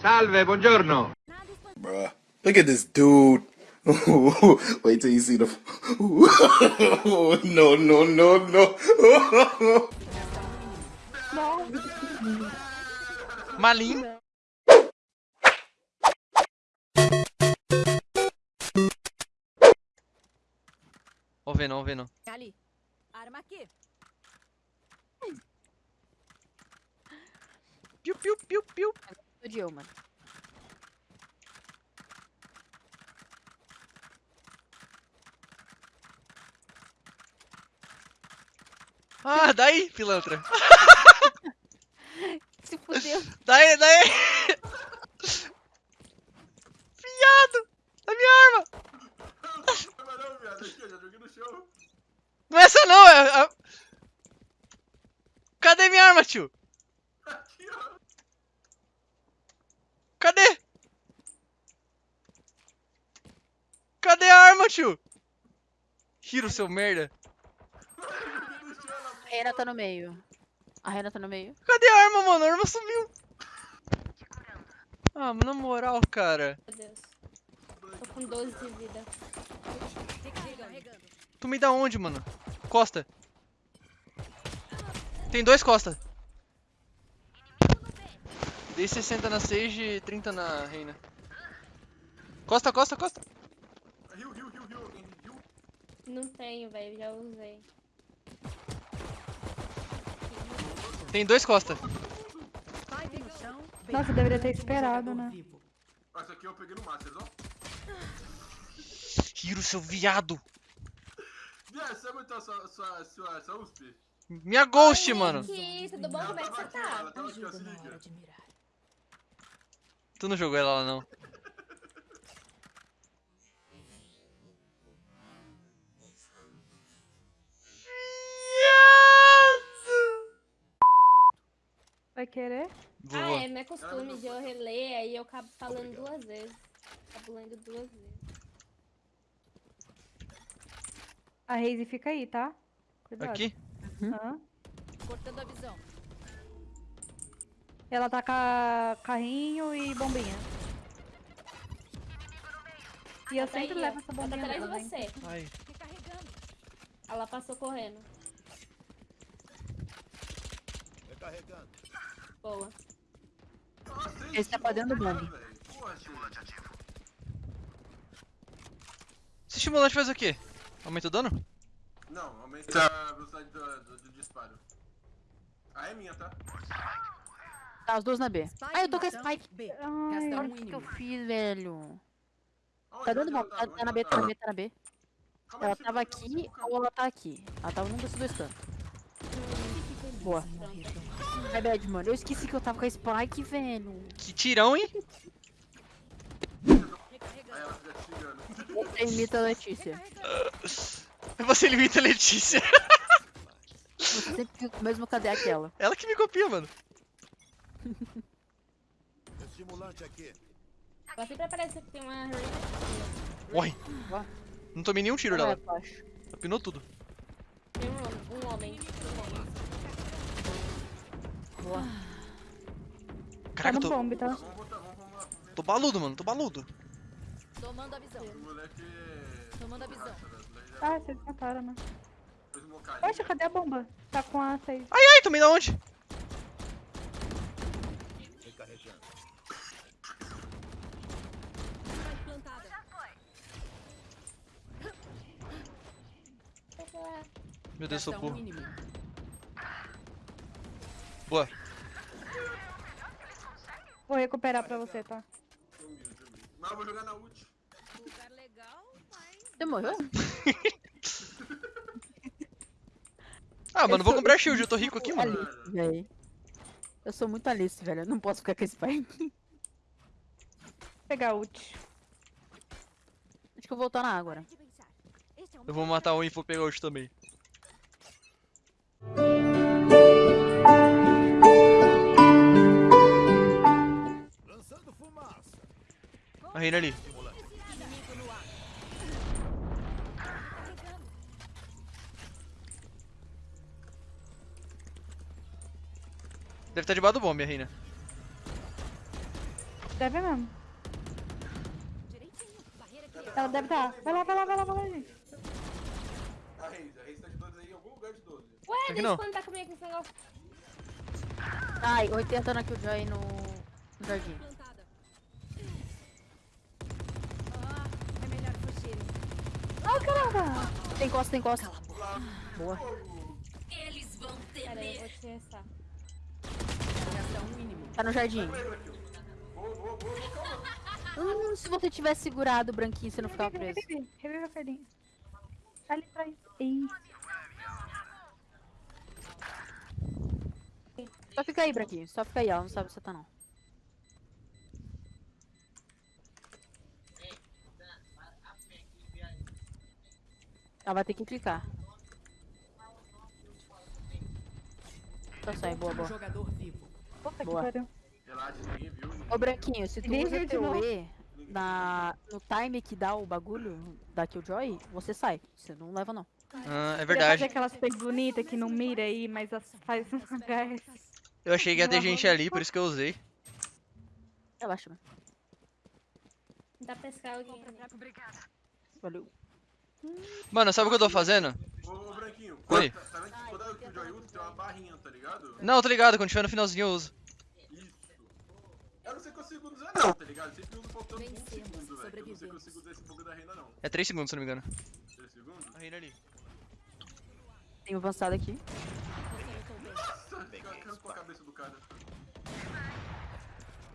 Salve, buongiorno. Bruh. Look at this dude. Wait till you see the. no, no, no, no. Malim. Ó, vendo, ó, vendo. Ali. Arma aqui. Piu, piu, piu, piu. Explodiu, mano. Ah, daí, pilantra. Se fudeu. Daí, daí. Fiado. A minha arma. Não, viado, aqui, eu já joguei no chão. Não é essa não, é... a- Cadê minha arma, tio? Aqui, ó. Cadê? Tio? Hiro, seu merda. A Rena tá no meio. A Rena tá no meio. Cadê a arma, mano? A arma sumiu. Ah, mas na moral, cara. Meu Deus. Tô com 12 de vida. Tu me dá onde, mano? Costa. Tem dois Costa. Dei 60 na Sage e 30 na Reina. Costa, Costa, Costa. Não tenho, velho. Já usei. Tem dois Costa. Nossa, deveria ter esperado, né? Ah, esse aqui eu peguei no Masters, ó. Hiro, seu viado. Viado, você sua, sua, sua, sua USP? Minha Ghost, mano. Que tudo bom? Ela Como é que você aqui, tá? ela tava aqui, ó, se liga. Tu não jogou ela lá, não. Querer? Vou, Ah, é, meu costume de eu reler, aí eu acabo falando duas vezes. Acabo lendo duas vezes. A Raze fica aí, tá? Cuidado. Aqui? Aham. Cortando a visão. Ela tá com carrinho e bombinha. E eu tá sempre aí, levo essa Ela tá bombinha atrás de você. Ai. Recarregando. Ela passou correndo. Boa. Nossa, Esse tá pra dentro do bombe. velho. Porra, gente. Esse estimulante faz o quê? Aumenta o dano? Não, aumenta a velocidade do, do, do disparo. Ah, é minha, tá? Tá, os dois na B. Ah, eu tô com a Spike. Ai, Olha olha o que que eu fiz, velho. Aonde? Tá dando Onde bom. ela Tá, tá na Onde B, tá na? B, tá na B. Calma Ela tava tá- aqui ou ela tá aqui. Ela tava num desses dois cantos. Boa. Ai, bad, mano. Eu esqueci que eu tava com a Spike, velho. Que tirão, hein? Você imita a Letícia. Você limita a Letícia. Você sempre fica com o mesmo cadê aquela. Ela que me copia, mano. Ela sempre aparece que tem uma. Morre. Não tomei nenhum tiro Ela dela. baixo. Pinou tudo. Tem um, um homem. Um homem. Boa. Tá Caraca, no eu tô, bombe, tá? Vamos ver. tô baludo, mano. Tô baludo. Tomando a visão. Moleque. Tomando a visão. Já Ah, vocês mataram, né? Poxa, cadê a bomba? Tá com a 6. Ai, ai, tomei da onde? Meu Deus, sou burro. Boa. Vou recuperar pra você, tá? Mas eu vou jogar na ult. Lugar legal, mas... Você morreu? Ah, mano, Eu vou comprar shield. Eu tô rico aqui, mano. Alice, velho. Eu sou muito Alice, velho. Eu não posso ficar com esse pai. Vou pegar ult. Acho que eu vou voltar na água, né? Eu vou matar um e vou pegar hoje também. A Reina ali. Deve estar debaixo do bombe, a Reina. Deve mesmo. Ela deve estar. Vai lá, vai lá, vai lá, vai lá, gente. A Reis, a Reis tá de 12 aí em algum lugar de 12. Ué, desde quando tá comigo esse negócio? Ai, 80 na Killjoy no, no jardim. Ah, caramba. Tem costa, tem costa. Boa. Pera aí, eu vou te restar. Tá no jardim. Boa, boa, boa, boa, calma. Hum, se você tivesse segurado o branquinho, você não ficava preso. revive. Revive a Ferdinha. Ali atrás. Ih. Só fica aí, branquinho. Só fica aí, ela não sabe onde você tá, não. Ela vai ter que clicar. Só sai, boa, boa. Puta que Boa. pariu. Viu. Ninguém Ô, branquinho, se tu usa teu. E na, no time que dá o bagulho da Killjoy, você sai. Você não leva, não. Ah, é fazer verdade. aquelas plays bonitas que não mira aí, mas as- faz um HS. Eu achei que ia ter gente ali, por isso que eu usei. Relaxa, mano. Dá pra pescar alguém. né? Valeu. Mano, sabe o que eu tô fazendo? Ô, ô, Branquinho, Oi. Tá, tá vendo que quando o Joy usa, tem uma barrinha, tá ligado? Não, eu tô ligado, quando tiver no finalzinho eu uso. Isso. Eu não sei quantos segundos é não, tá ligado? Eu sempre uso faltando um segundo, velho. Eu não sei quantos segundos é esse pouco da reina, não. É 3 segundos, se não me engano. 3 segundos? A reina ali. Tem um avançado aqui. Nossa, caiu com a cabeça do cara.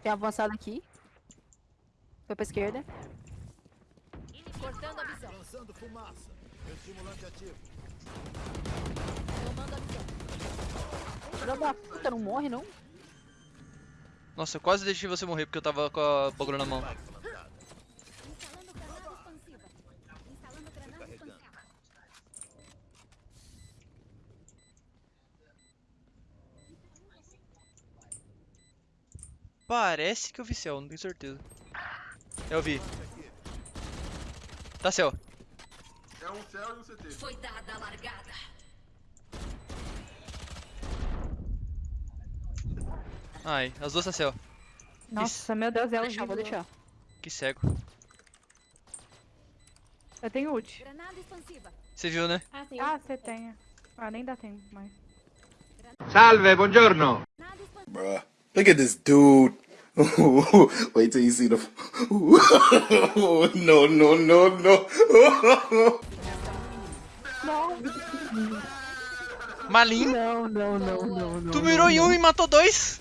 Tem um avançado aqui. Foi pra esquerda. Lançando fumaça. Estimulante ativo. Filha da puta, não morre, não? Nossa, eu quase deixei você morrer porque eu tava com a bagulho na mão. Parece que eu vi céu, não tenho certeza. Eu vi. Tá céu. É um céu e um CT. Foi dada a largada. Ai, as duas tá céu. Nossa, meu Deus, é o deixar, vou deixar. Que cego. Eu tenho ult. Granada expansiva. Você viu, né? Ah, tem Ah, você tem. Ah, nem dá tempo mais. Salve, buongiorno. Bruh. Look at this dude. Wait till you see the. no, no, no, no. Malinho. Não, não, não, não, não. Tu mirou em um e matou dois.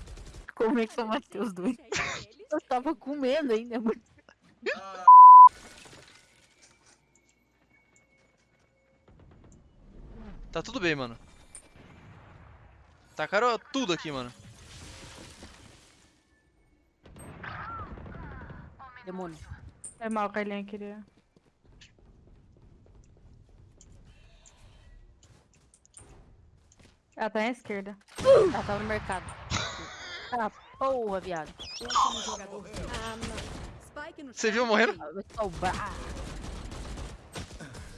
Como é que eu matei os dois? Eu tava com medo ainda, mano. Tá tudo bem, mano. Tacaram tudo aqui, mano. Demônio. É mal, Carlinha, queria. Ela tá à esquerda. Ela tava no mercado. Ah, porra, viado. Ah, Você viu morrendo? Sobrar.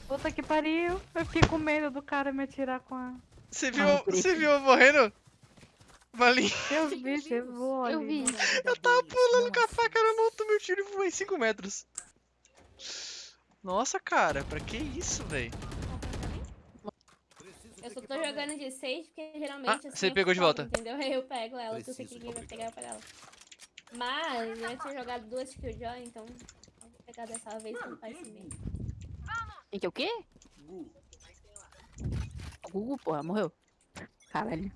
Puta que pariu. Eu fiquei com medo do cara me atirar com a. Você viu, Ah, por você viu eu morrendo? Malinho. Eu vi, você voou Eu vi. Eu tava tiro e voei 5 metros. Nossa, cara, pra que isso, velho? Eu só tô jogando de 6 porque geralmente Ah, assim, você eu pegou de volta. Entendeu? Aí eu pego ela, se eu sei que Preciso ninguém vai pegar, pego ela. Mas eu tinha jogado duas Killjoy, então eu vou pegar dessa vez não faz bem. Quem que o quê? Gu. O Gugu, porra, morreu. Caralho.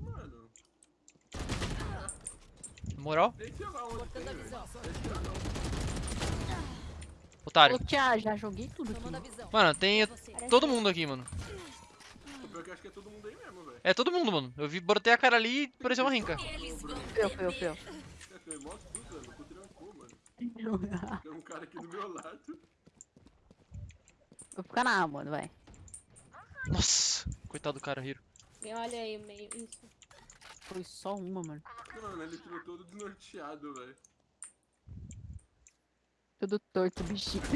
Mano, Moral? Otário. Ô, tia, já joguei tudo aqui. Mano, tem todo mundo aqui, mano. É é todo mundo aí mesmo, velho. É todo mundo, mano. Eu vi, botei a cara ali e pareceu uma rinca. Feu, feu, feu. É, tem um cara aqui do meu lado. Vou ficar na A, mano, vai. Nossa, coitado do cara, Hiro. E olha aí meio, isso. Foi só uma, mano. Mano, ele ficou todo desnorteado, velho. Todo torto, bichinho.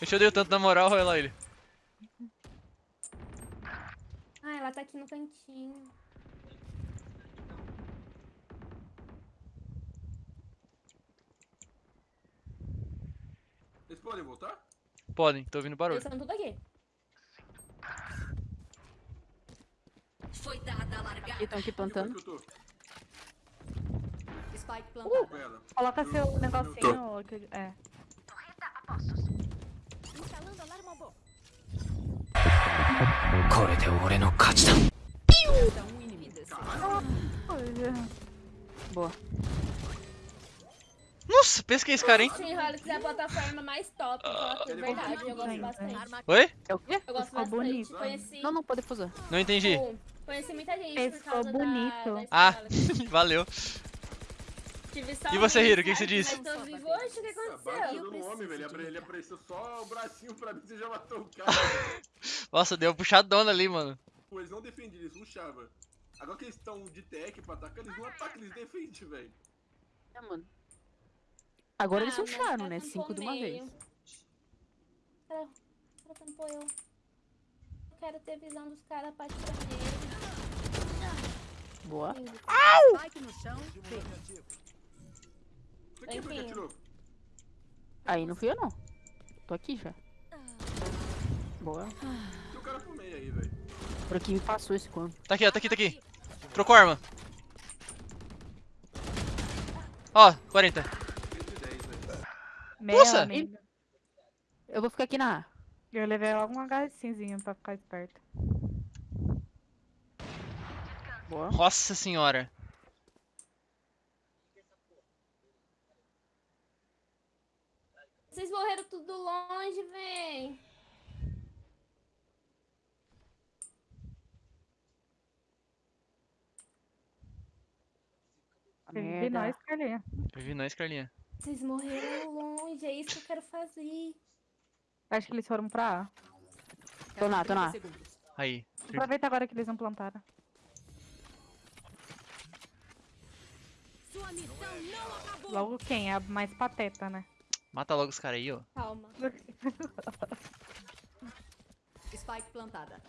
Eu te o tanto na moral, olha lá ele. Ah, ela tá aqui no cantinho. Eles podem voltar? Podem, tô ouvindo barulho. Eles estão tudo aqui. Foi dada a largada. Aqui, estão aqui plantando. Que eu tô? Spike plantada. Com ela. Coloca seu negocinho. que- É. Instalando alarma bom. Resta um inimigo. Boa. Nossa, pesquei esse cara, hein? Team Helix é a plataforma mais top. top, de verdade, eu gosto bastante. Arma Oi? É o quê? Eu gosto Ficou bastante. bonito. Conheci, Não, não, pode fusar. Não entendi. tipo, conheci muita gente Esse por causa ficou bonito. da, Ah, Helix. valeu. E você, Hiro, o que que você disse? mas tô vivo. O que Ah, aconteceu? Homem, velho. Ele, ele apareceu só o bracinho pra mim, você já matou o cara. Nossa, deu uma puxadona ali, mano. Pô, eles não defendiam, eles rushavam. Agora que eles estão de tech pra atacar, eles não atacam, eles defendem, velho. É, mano. Agora eles Ah, mas rusharam, tá né? Cinco de uma meio. vez. Cara, cara tampou eu. Eu quero ter visão dos caras patineiros. Boa. Spike foi que Enfim. atirou? Aí não fui eu, não. Tô aqui já. Boa. Tem um cara pro meio aí, velho. Por aqui me passou esse corno. Tá aqui, ó, tá aqui, tá aqui. Trocou arma. Ó, 40. 110, velho. Meu Nossa! amigo. Eu vou ficar aqui na A. Eu levei logo um HSzinho pra ficar esperto. Boa. Nossa senhora. Vocês morreram tudo longe, véi. Você vive Merda. nós, Carlinha. Eu vi nós, Carlinha. Vocês morreram longe, é isso que eu quero fazer. Acho que eles foram pra A. Tô na, tô na. 30 segundos. Aí. Aproveita agora que eles não plantaram. Sua missão não acabou. Logo quem? É a mais pateta, né? Mata logo os caras aí, ó. Calma. Spike plantada.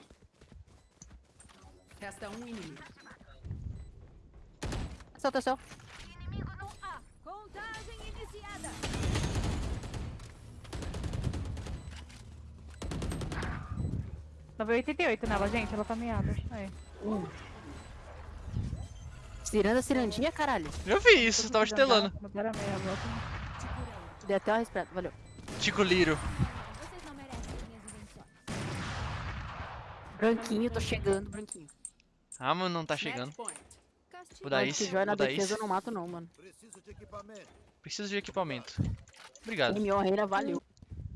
Resta um inimigo. Tá céu. Inimigo no A. Contagem iniciada. Nove oitenta e oito nela, gente. Ela tá meada. Aí. Ciranda, cirandinha, caralho. Eu vi isso, tava estelando. Dei até uma respirada. Valeu. Tico Liro. Vocês não merecem minhas invenções. Branquinho, tô chegando, branquinho. Ah, mano, não tá chegando. Vou dar isso, na vou dar defesa, isso. eu não mato, não, mano. Preciso de equipamento. Preciso de equipamento. Obrigado. M.O. Reina, valeu.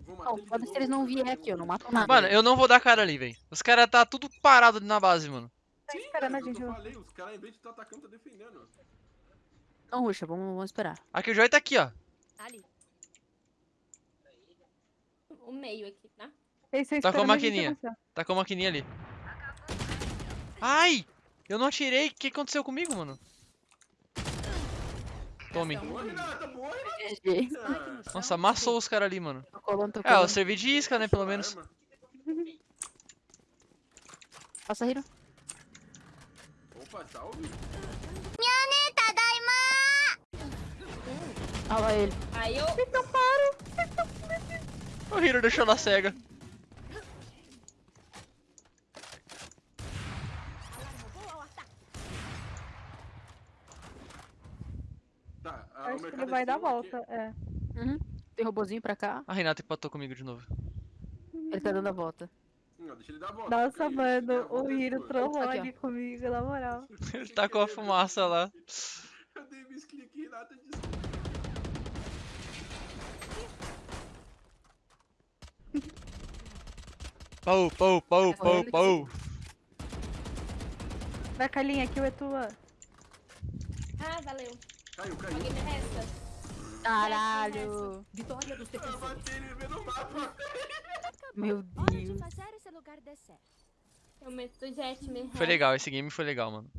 Vou matar Não, pode se eles não vierem de aqui, eu não mato nada. Mano, eu não vou dar cara ali, velho. Os caras tá tudo parado na base, mano. Tá Sim, esperando a gente. Eu falei, os caras, em vez de estar atacando, tá defendendo. Não, ruxa, vamos, vamos esperar. Aqui o Joy tá aqui, ó. Ali. O meio aqui, tá? Tá com a maquininha. Tá com a maquininha ali. Ai! Eu não atirei. O que aconteceu comigo, mano? Tome. Nossa, amassou os caras ali, mano. Tô colando, tô É, eu servi de isca, né, pelo menos. Passa, Hiro. Opa, salve. Ah lá ele. Aí eu. O Hiro deixou na cega. Tá, a- Acho que ele vai dar aqui. volta. É. Uhum. Tem robozinho pra cá. A Renata empatou comigo de novo. Ele tá dando a volta. Não, deixa ele dar a volta. Nossa, mano, o Hiro trollou ali comigo, na moral. Ele tá com a fumaça lá. Eu dei misclick e Renata disse. Pau, pau, pau, pau, pau. Vai, Carlinha, aqui é tua. Ah, valeu. Caiu, caiu. Alguém me resta? Caralho. Vitória dos Eu defensores. bati ele vendo o mapa. Meu Hora de Deus. fazer esse lugar dar certo. Eu meto o jet, me Foi legal, esse game foi legal, mano.